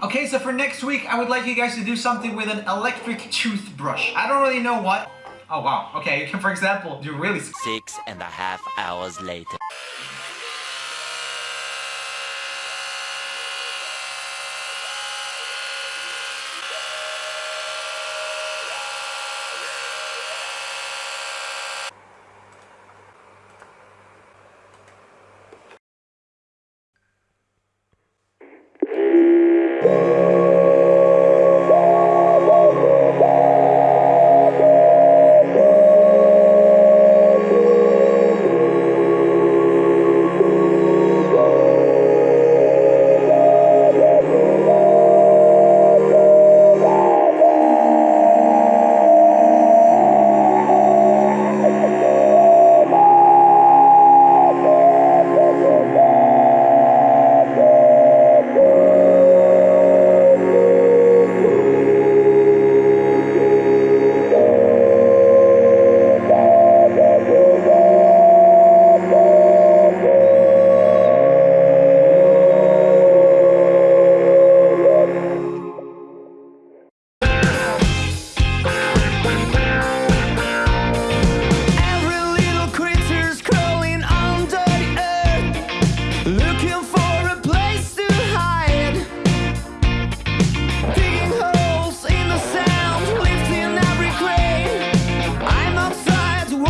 Okay, so for next week, I would like you guys to do something with an electric toothbrush. I don't really know what. Oh, wow. Okay, you can, for example, do really... Six and a half hours later. Música